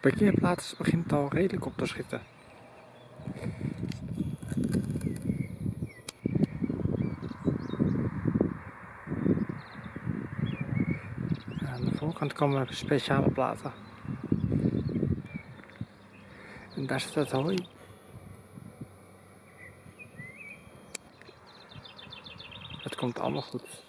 parkeerplaats begint al redelijk op te schieten. Aan de voorkant komen speciale platen. En daar zit het hooi. Het komt allemaal goed.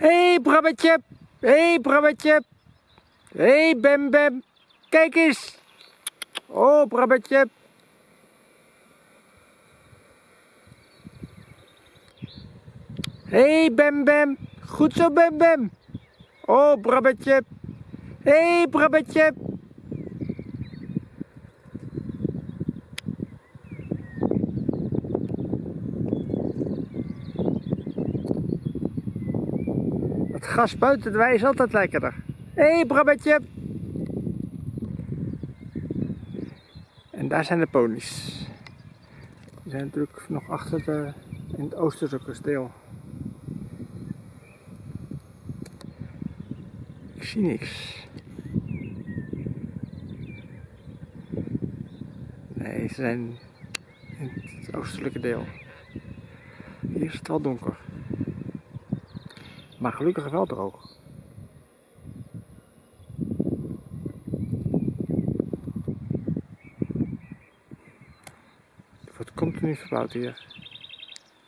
Hé hey, Brabbetje! Hé hey, Brabbetje! Hé hey, Bem Bem! Kijk eens! Oh Brabbetje! Hé hey, Bem Bem! Goed zo Bem Bem! Oh Brabbetje! Hé hey, Brabbetje! Het gas buiten de wei is altijd lekkerder. Hé hey, Brabbetje! En daar zijn de ponies. Die zijn natuurlijk nog achter de, in het oosterse kasteel. Ik zie niks. Nee, ze zijn in het oostelijke deel. Hier is het wel donker. Maar gelukkig wel droog. Het wordt continu verbouwd hier.